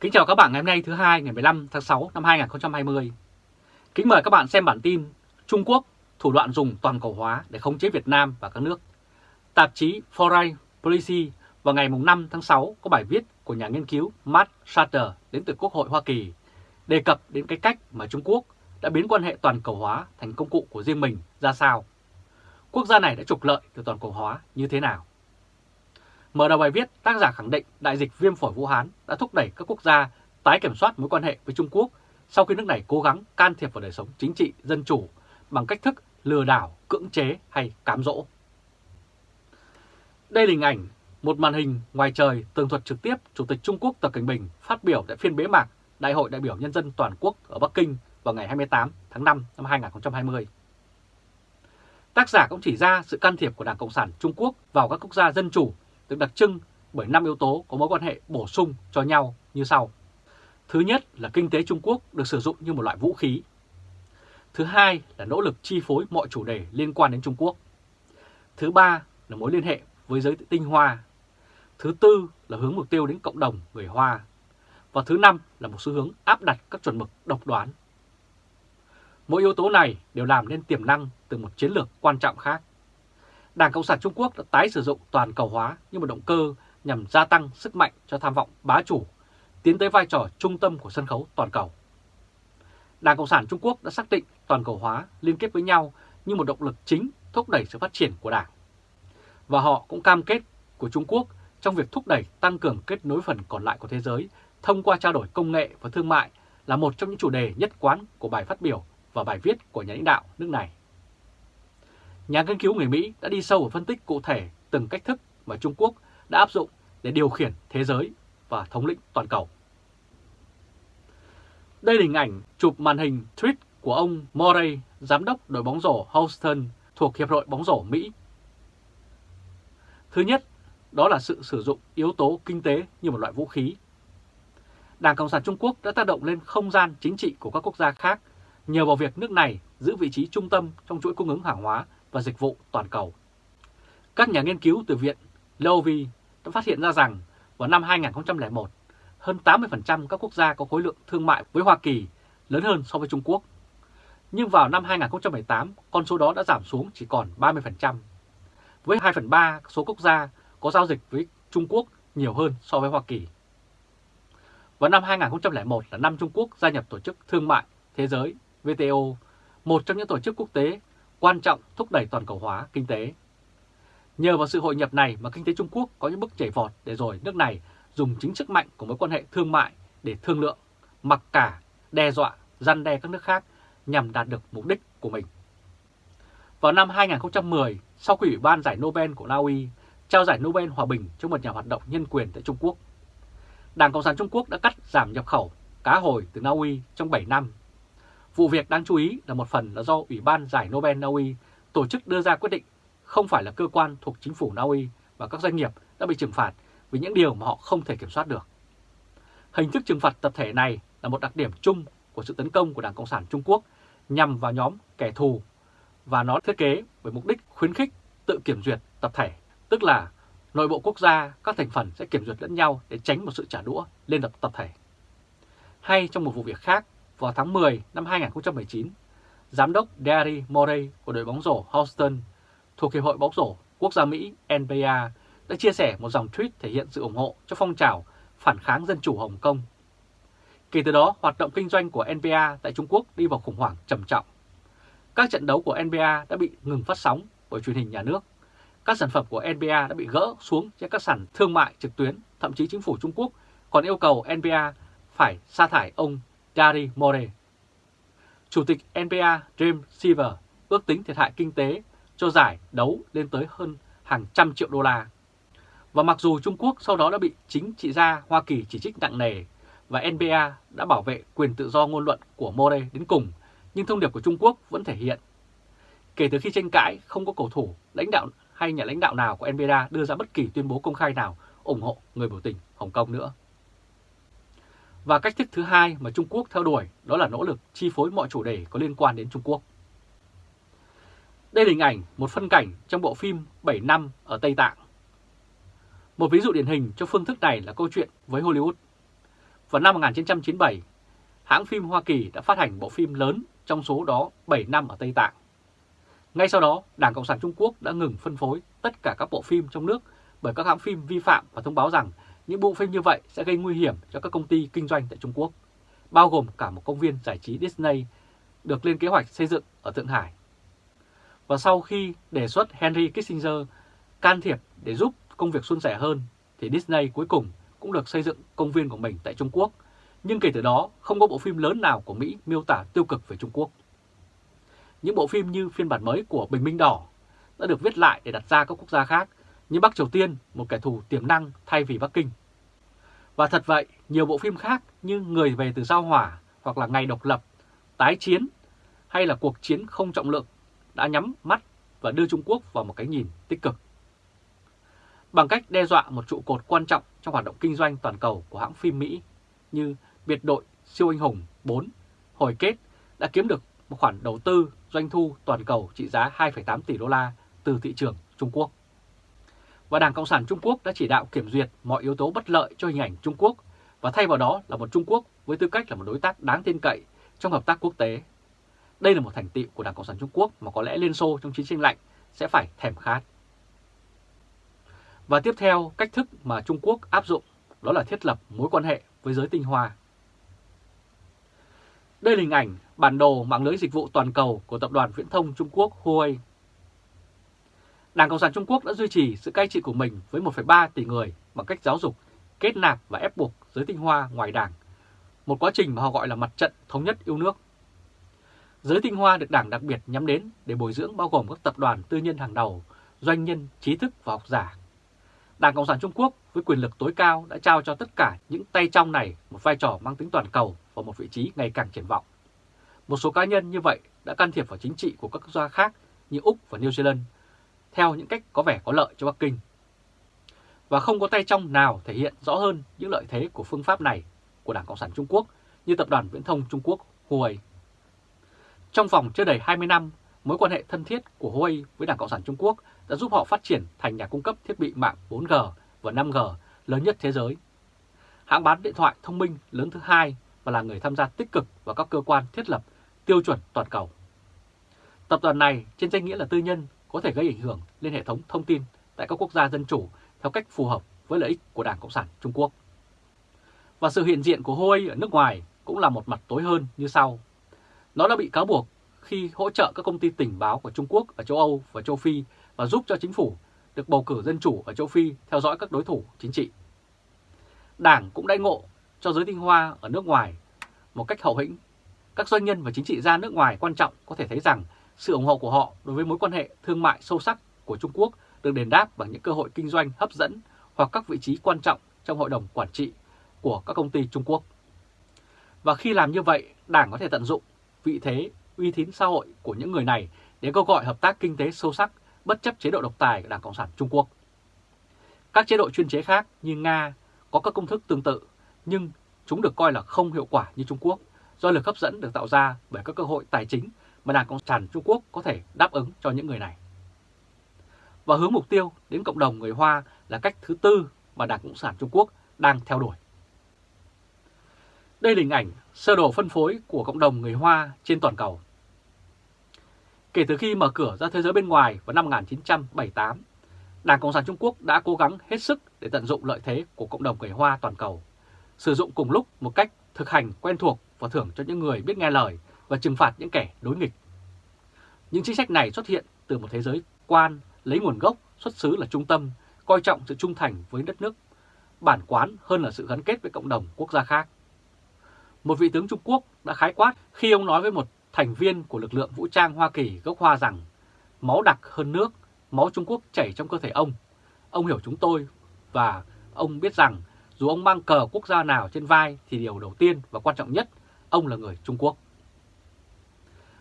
Kính chào các bạn ngày hôm nay thứ hai, ngày 15 tháng 6 năm 2020. Kính mời các bạn xem bản tin Trung Quốc, thủ đoạn dùng toàn cầu hóa để khống chế Việt Nam và các nước. Tạp chí Foreign Policy vào ngày 5 tháng 6 có bài viết của nhà nghiên cứu Matt Shatter đến từ Quốc hội Hoa Kỳ, đề cập đến cái cách mà Trung Quốc đã biến quan hệ toàn cầu hóa thành công cụ của riêng mình ra sao. Quốc gia này đã trục lợi từ toàn cầu hóa như thế nào? Mở đầu bài viết, tác giả khẳng định đại dịch viêm phổi Vũ Hán đã thúc đẩy các quốc gia tái kiểm soát mối quan hệ với Trung Quốc sau khi nước này cố gắng can thiệp vào đời sống chính trị, dân chủ bằng cách thức lừa đảo, cưỡng chế hay cám dỗ. Đây là hình ảnh một màn hình ngoài trời tường thuật trực tiếp Chủ tịch Trung Quốc Tập Cảnh Bình phát biểu tại phiên bế mạc Đại hội đại biểu Nhân dân Toàn quốc ở Bắc Kinh vào ngày 28 tháng 5 năm 2020. Tác giả cũng chỉ ra sự can thiệp của Đảng Cộng sản Trung Quốc vào các quốc gia dân chủ được đặc trưng bởi 5 yếu tố có mối quan hệ bổ sung cho nhau như sau. Thứ nhất là kinh tế Trung Quốc được sử dụng như một loại vũ khí. Thứ hai là nỗ lực chi phối mọi chủ đề liên quan đến Trung Quốc. Thứ ba là mối liên hệ với giới tinh Hoa. Thứ tư là hướng mục tiêu đến cộng đồng người Hoa. Và thứ năm là một xu hướng áp đặt các chuẩn mực độc đoán. Mỗi yếu tố này đều làm nên tiềm năng từ một chiến lược quan trọng khác. Đảng Cộng sản Trung Quốc đã tái sử dụng toàn cầu hóa như một động cơ nhằm gia tăng sức mạnh cho tham vọng bá chủ, tiến tới vai trò trung tâm của sân khấu toàn cầu. Đảng Cộng sản Trung Quốc đã xác định toàn cầu hóa liên kết với nhau như một động lực chính thúc đẩy sự phát triển của Đảng. Và họ cũng cam kết của Trung Quốc trong việc thúc đẩy tăng cường kết nối phần còn lại của thế giới thông qua trao đổi công nghệ và thương mại là một trong những chủ đề nhất quán của bài phát biểu và bài viết của nhà lãnh đạo nước này. Nhà nghiên cứu người Mỹ đã đi sâu vào phân tích cụ thể từng cách thức mà Trung Quốc đã áp dụng để điều khiển thế giới và thống lĩnh toàn cầu. Đây là hình ảnh chụp màn hình tweet của ông Morey, giám đốc đội bóng rổ Houston thuộc Hiệp hội bóng rổ Mỹ. Thứ nhất, đó là sự sử dụng yếu tố kinh tế như một loại vũ khí. Đảng Cộng sản Trung Quốc đã tác động lên không gian chính trị của các quốc gia khác nhờ vào việc nước này giữ vị trí trung tâm trong chuỗi cung ứng hàng hóa và dịch vụ toàn cầu. Các nhà nghiên cứu từ Viện Lowy đã phát hiện ra rằng vào năm 2001, hơn 80% các quốc gia có khối lượng thương mại với Hoa Kỳ lớn hơn so với Trung Quốc. Nhưng vào năm 2018, con số đó đã giảm xuống chỉ còn 30%. Với 2 phần 3 số quốc gia có giao dịch với Trung Quốc nhiều hơn so với Hoa Kỳ. Vào năm 2001 là năm Trung Quốc gia nhập Tổ chức Thương mại Thế giới WTO, một trong những tổ chức quốc tế quan trọng thúc đẩy toàn cầu hóa kinh tế. Nhờ vào sự hội nhập này mà kinh tế Trung Quốc có những bước chảy vọt để rồi nước này dùng chính sức mạnh của mối quan hệ thương mại để thương lượng, mặc cả, đe dọa, răn đe các nước khác nhằm đạt được mục đích của mình. Vào năm 2010, sau khi Ủy ban giải Nobel của Na Uy trao giải Nobel Hòa bình cho một nhà hoạt động nhân quyền tại Trung Quốc, Đảng Cộng sản Trung Quốc đã cắt giảm nhập khẩu cá hồi từ Na Uy trong 7 năm Vụ việc đáng chú ý là một phần là do Ủy ban giải Nobel Na Uy tổ chức đưa ra quyết định không phải là cơ quan thuộc chính phủ Na Uy và các doanh nghiệp đã bị trừng phạt vì những điều mà họ không thể kiểm soát được. Hình thức trừng phạt tập thể này là một đặc điểm chung của sự tấn công của Đảng Cộng sản Trung Quốc nhằm vào nhóm kẻ thù và nó thiết kế với mục đích khuyến khích tự kiểm duyệt tập thể, tức là nội bộ quốc gia các thành phần sẽ kiểm duyệt lẫn nhau để tránh một sự trả đũa lên tập tập thể. Hay trong một vụ việc khác, vào tháng 10 năm 2019, Giám đốc Derry Morey của đội bóng rổ Houston thuộc Hiệp hội bóng rổ quốc gia Mỹ NBA đã chia sẻ một dòng tweet thể hiện sự ủng hộ cho phong trào phản kháng dân chủ Hồng Kông. Kể từ đó, hoạt động kinh doanh của NBA tại Trung Quốc đi vào khủng hoảng trầm trọng. Các trận đấu của NBA đã bị ngừng phát sóng bởi truyền hình nhà nước. Các sản phẩm của NBA đã bị gỡ xuống trên các sàn thương mại trực tuyến, thậm chí chính phủ Trung Quốc còn yêu cầu NBA phải sa thải ông Gary More. Chủ tịch NBA James Silver ước tính thiệt hại kinh tế cho giải đấu lên tới hơn hàng trăm triệu đô la. Và mặc dù Trung Quốc sau đó đã bị chính trị gia Hoa Kỳ chỉ trích nặng nề và NBA đã bảo vệ quyền tự do ngôn luận của More đến cùng, nhưng thông điệp của Trung Quốc vẫn thể hiện. Kể từ khi tranh cãi, không có cầu thủ, lãnh đạo hay nhà lãnh đạo nào của NBA đưa ra bất kỳ tuyên bố công khai nào ủng hộ người biểu tình Hồng Kông nữa. Và cách thức thứ hai mà Trung Quốc theo đuổi đó là nỗ lực chi phối mọi chủ đề có liên quan đến Trung Quốc. Đây là hình ảnh một phân cảnh trong bộ phim 7 năm ở Tây Tạng. Một ví dụ điển hình cho phương thức này là câu chuyện với Hollywood. Vào năm 1997, hãng phim Hoa Kỳ đã phát hành bộ phim lớn trong số đó 7 năm ở Tây Tạng. Ngay sau đó, Đảng Cộng sản Trung Quốc đã ngừng phân phối tất cả các bộ phim trong nước bởi các hãng phim vi phạm và thông báo rằng những bộ phim như vậy sẽ gây nguy hiểm cho các công ty kinh doanh tại Trung Quốc, bao gồm cả một công viên giải trí Disney được lên kế hoạch xây dựng ở Thượng Hải. Và sau khi đề xuất Henry Kissinger can thiệp để giúp công việc suôn sẻ hơn, thì Disney cuối cùng cũng được xây dựng công viên của mình tại Trung Quốc. Nhưng kể từ đó, không có bộ phim lớn nào của Mỹ miêu tả tiêu cực về Trung Quốc. Những bộ phim như phiên bản mới của Bình Minh Đỏ đã được viết lại để đặt ra các quốc gia khác như Bắc Triều Tiên, một kẻ thù tiềm năng thay vì Bắc Kinh. Và thật vậy, nhiều bộ phim khác như Người về từ sao hỏa hoặc là Ngày độc lập, Tái chiến hay là Cuộc chiến không trọng lượng đã nhắm mắt và đưa Trung Quốc vào một cái nhìn tích cực. Bằng cách đe dọa một trụ cột quan trọng trong hoạt động kinh doanh toàn cầu của hãng phim Mỹ như Biệt đội siêu anh hùng 4, hồi kết đã kiếm được một khoản đầu tư doanh thu toàn cầu trị giá 2,8 tỷ đô la từ thị trường Trung Quốc. Và Đảng Cộng sản Trung Quốc đã chỉ đạo kiểm duyệt mọi yếu tố bất lợi cho hình ảnh Trung Quốc và thay vào đó là một Trung Quốc với tư cách là một đối tác đáng tin cậy trong hợp tác quốc tế. Đây là một thành tựu của Đảng Cộng sản Trung Quốc mà có lẽ Liên Xô trong chiến tranh lạnh sẽ phải thèm khát. Và tiếp theo, cách thức mà Trung Quốc áp dụng đó là thiết lập mối quan hệ với giới tinh hoa. Đây là hình ảnh bản đồ mạng lưới dịch vụ toàn cầu của tập đoàn viễn thông Trung Quốc Huawei. Đảng Cộng sản Trung Quốc đã duy trì sự cai trị của mình với 1,3 tỷ người bằng cách giáo dục, kết nạp và ép buộc giới tinh hoa ngoài đảng, một quá trình mà họ gọi là mặt trận thống nhất yêu nước. Giới tinh hoa được đảng đặc biệt nhắm đến để bồi dưỡng bao gồm các tập đoàn tư nhân hàng đầu, doanh nhân, trí thức và học giả. Đảng Cộng sản Trung Quốc với quyền lực tối cao đã trao cho tất cả những tay trong này một vai trò mang tính toàn cầu và một vị trí ngày càng triển vọng. Một số cá nhân như vậy đã can thiệp vào chính trị của các quốc gia khác như Úc và New Zealand theo những cách có vẻ có lợi cho Bắc Kinh. Và không có tay trong nào thể hiện rõ hơn những lợi thế của phương pháp này của Đảng Cộng sản Trung Quốc như Tập đoàn Viễn thông Trung Quốc Huawei. Trong vòng chưa đầy 20 năm, mối quan hệ thân thiết của Huawei với Đảng Cộng sản Trung Quốc đã giúp họ phát triển thành nhà cung cấp thiết bị mạng 4G và 5G lớn nhất thế giới. Hãng bán điện thoại thông minh lớn thứ hai và là người tham gia tích cực vào các cơ quan thiết lập tiêu chuẩn toàn cầu. Tập đoàn này trên danh nghĩa là tư nhân có thể gây ảnh hưởng lên hệ thống thông tin tại các quốc gia dân chủ theo cách phù hợp với lợi ích của Đảng Cộng sản Trung Quốc. Và sự hiện diện của Huawei ở nước ngoài cũng là một mặt tối hơn như sau. Nó đã bị cáo buộc khi hỗ trợ các công ty tình báo của Trung Quốc ở châu Âu và châu Phi và giúp cho chính phủ được bầu cử dân chủ ở châu Phi theo dõi các đối thủ chính trị. Đảng cũng đại ngộ cho giới tinh hoa ở nước ngoài một cách hậu hĩnh. Các doanh nhân và chính trị gia nước ngoài quan trọng có thể thấy rằng sự ủng hộ của họ đối với mối quan hệ thương mại sâu sắc của Trung Quốc được đền đáp bằng những cơ hội kinh doanh hấp dẫn hoặc các vị trí quan trọng trong hội đồng quản trị của các công ty Trung Quốc. Và khi làm như vậy, Đảng có thể tận dụng vị thế, uy tín xã hội của những người này để kêu gọi hợp tác kinh tế sâu sắc bất chấp chế độ độc tài của Đảng Cộng sản Trung Quốc. Các chế độ chuyên chế khác như Nga có các công thức tương tự, nhưng chúng được coi là không hiệu quả như Trung Quốc do lực hấp dẫn được tạo ra bởi các cơ hội tài chính mà Đảng Cộng sản Trung Quốc có thể đáp ứng cho những người này. Và hướng mục tiêu đến cộng đồng người Hoa là cách thứ tư mà Đảng Cộng sản Trung Quốc đang theo đuổi. Đây là hình ảnh sơ đồ phân phối của cộng đồng người Hoa trên toàn cầu. Kể từ khi mở cửa ra thế giới bên ngoài vào năm 1978, Đảng Cộng sản Trung Quốc đã cố gắng hết sức để tận dụng lợi thế của cộng đồng người Hoa toàn cầu, sử dụng cùng lúc một cách thực hành quen thuộc và thưởng cho những người biết nghe lời và trừng phạt những kẻ đối nghịch. Những chính sách này xuất hiện từ một thế giới quan lấy nguồn gốc xuất xứ là trung tâm, coi trọng sự trung thành với đất nước, bản quán hơn là sự gắn kết với cộng đồng quốc gia khác. Một vị tướng Trung Quốc đã khái quát khi ông nói với một thành viên của lực lượng vũ trang Hoa Kỳ gốc Hoa rằng máu đặc hơn nước, máu Trung Quốc chảy trong cơ thể ông. Ông hiểu chúng tôi và ông biết rằng dù ông mang cờ quốc gia nào trên vai thì điều đầu tiên và quan trọng nhất, ông là người Trung Quốc.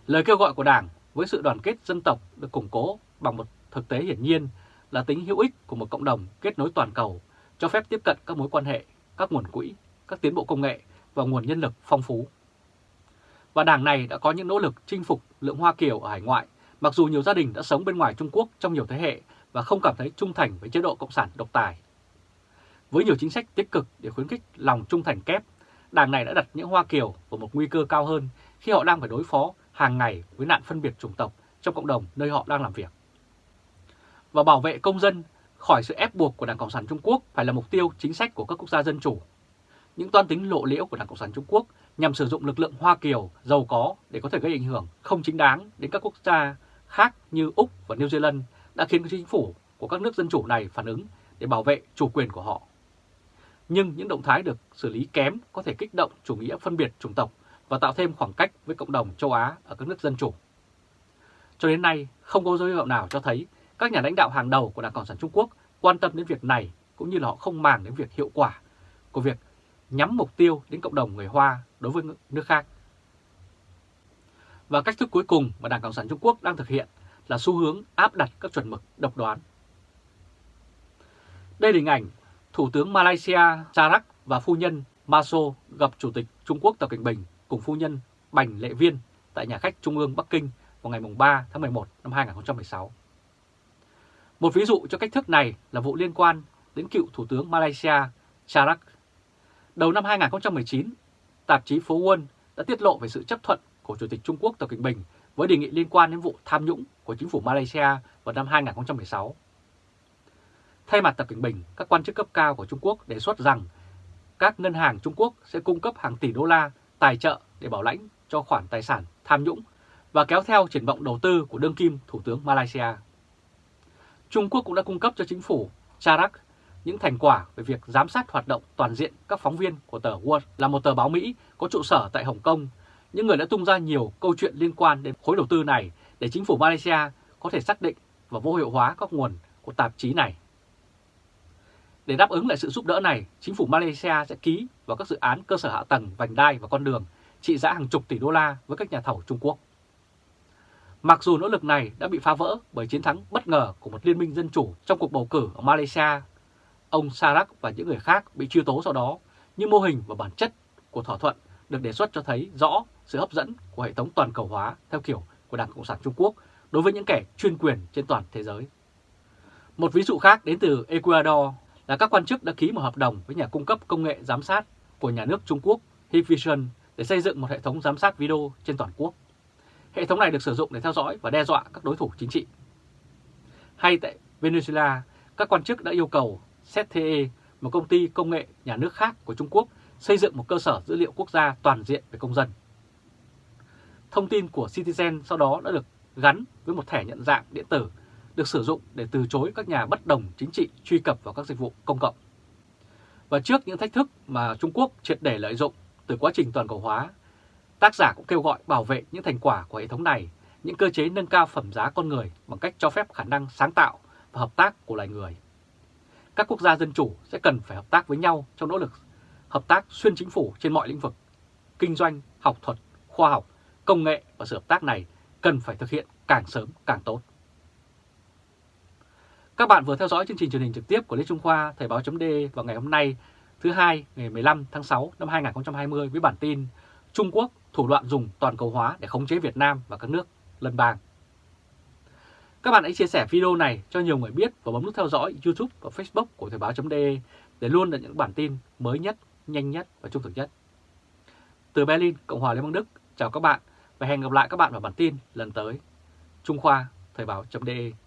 Lời kêu gọi của Đảng với sự đoàn kết dân tộc được củng cố bằng một thực tế hiển nhiên là tính hữu ích của một cộng đồng kết nối toàn cầu, cho phép tiếp cận các mối quan hệ, các nguồn quỹ, các tiến bộ công nghệ và nguồn nhân lực phong phú. Và đảng này đã có những nỗ lực chinh phục lượng Hoa Kiều ở hải ngoại, mặc dù nhiều gia đình đã sống bên ngoài Trung Quốc trong nhiều thế hệ và không cảm thấy trung thành với chế độ Cộng sản độc tài. Với nhiều chính sách tích cực để khuyến khích lòng trung thành kép, đảng này đã đặt những Hoa Kiều vào một nguy cơ cao hơn khi họ đang phải đối phó hàng ngày với nạn phân biệt chủng tộc trong cộng đồng nơi họ đang làm việc. Và bảo vệ công dân khỏi sự ép buộc của Đảng Cộng sản Trung Quốc phải là mục tiêu chính sách của các quốc gia dân chủ. Những toan tính lộ liễu của Đảng Cộng sản Trung Quốc nhằm sử dụng lực lượng Hoa Kiều giàu có để có thể gây ảnh hưởng không chính đáng đến các quốc gia khác như Úc và New Zealand đã khiến chính phủ của các nước dân chủ này phản ứng để bảo vệ chủ quyền của họ. Nhưng những động thái được xử lý kém có thể kích động chủ nghĩa phân biệt chủng tộc và tạo thêm khoảng cách với cộng đồng châu Á ở các nước dân chủ. Cho đến nay, không có dấu hiệu nào cho thấy các nhà lãnh đạo hàng đầu của Đảng Cộng sản Trung Quốc quan tâm đến việc này cũng như là họ không màng đến việc hiệu quả của việc nhắm mục tiêu đến cộng đồng người Hoa đối với nước khác. Và cách thức cuối cùng mà Đảng Cộng sản Trung Quốc đang thực hiện là xu hướng áp đặt các chuẩn mực độc đoán. Đây là hình ảnh Thủ tướng Malaysia Charak và phu nhân Maso gặp Chủ tịch Trung Quốc Tập Cảnh Bình cùng phu nhân Bành Lệ Viên tại nhà khách Trung ương Bắc Kinh vào ngày 3 tháng 11 năm 2016. Một ví dụ cho cách thức này là vụ liên quan đến cựu Thủ tướng Malaysia Charak. Đầu năm 2019, tạp chí Phố Quân đã tiết lộ về sự chấp thuận của Chủ tịch Trung Quốc Tập Cận Bình với đề nghị liên quan đến vụ tham nhũng của chính phủ Malaysia vào năm 2016. Thay mặt Tập Cận Bình, các quan chức cấp cao của Trung Quốc đề xuất rằng các ngân hàng Trung Quốc sẽ cung cấp hàng tỷ đô la tài trợ để bảo lãnh cho khoản tài sản tham nhũng và kéo theo triển vọng đầu tư của đương kim Thủ tướng Malaysia. Trung Quốc cũng đã cung cấp cho chính phủ Charak những thành quả về việc giám sát hoạt động toàn diện các phóng viên của tờ World, là một tờ báo Mỹ có trụ sở tại Hồng Kông. Những người đã tung ra nhiều câu chuyện liên quan đến khối đầu tư này để chính phủ Malaysia có thể xác định và vô hiệu hóa các nguồn của tạp chí này. Để đáp ứng lại sự giúp đỡ này, chính phủ Malaysia sẽ ký vào các dự án cơ sở hạ tầng, vành đai và con đường trị giá hàng chục tỷ đô la với các nhà thầu Trung Quốc. Mặc dù nỗ lực này đã bị phá vỡ bởi chiến thắng bất ngờ của một liên minh dân chủ trong cuộc bầu cử ở Malaysia, ông Sarak và những người khác bị truy tố sau đó, nhưng mô hình và bản chất của thỏa thuận được đề xuất cho thấy rõ sự hấp dẫn của hệ thống toàn cầu hóa theo kiểu của Đảng Cộng sản Trung Quốc đối với những kẻ chuyên quyền trên toàn thế giới. Một ví dụ khác đến từ Ecuador là các quan chức đã ký một hợp đồng với nhà cung cấp công nghệ giám sát của nhà nước Trung Quốc Hikvision để xây dựng một hệ thống giám sát video trên toàn quốc. Hệ thống này được sử dụng để theo dõi và đe dọa các đối thủ chính trị. Hay tại Venezuela, các quan chức đã yêu cầu ZTE, một công ty công nghệ nhà nước khác của Trung Quốc, xây dựng một cơ sở dữ liệu quốc gia toàn diện về công dân. Thông tin của Citizen sau đó đã được gắn với một thẻ nhận dạng điện tử được sử dụng để từ chối các nhà bất đồng chính trị truy cập vào các dịch vụ công cộng. Và trước những thách thức mà Trung Quốc triệt để lợi dụng từ quá trình toàn cầu hóa, tác giả cũng kêu gọi bảo vệ những thành quả của hệ thống này, những cơ chế nâng cao phẩm giá con người bằng cách cho phép khả năng sáng tạo và hợp tác của loài người. Các quốc gia dân chủ sẽ cần phải hợp tác với nhau trong nỗ lực hợp tác xuyên chính phủ trên mọi lĩnh vực. Kinh doanh, học thuật, khoa học, công nghệ và sự hợp tác này cần phải thực hiện càng sớm càng tốt. Các bạn vừa theo dõi chương trình truyền hình trực tiếp của Lê Trung Khoa Thời báo chấm vào ngày hôm nay thứ hai ngày 15 tháng 6 năm 2020 với bản tin Trung Quốc thủ đoạn dùng toàn cầu hóa để khống chế Việt Nam và các nước lân bang. Các bạn hãy chia sẻ video này cho nhiều người biết và bấm nút theo dõi YouTube và Facebook của Thời báo.de để luôn được những bản tin mới nhất, nhanh nhất và trung thực nhất. Từ Berlin, Cộng hòa Liên bang Đức, chào các bạn và hẹn gặp lại các bạn vào bản tin lần tới. Trung Khoa, Thời báo.de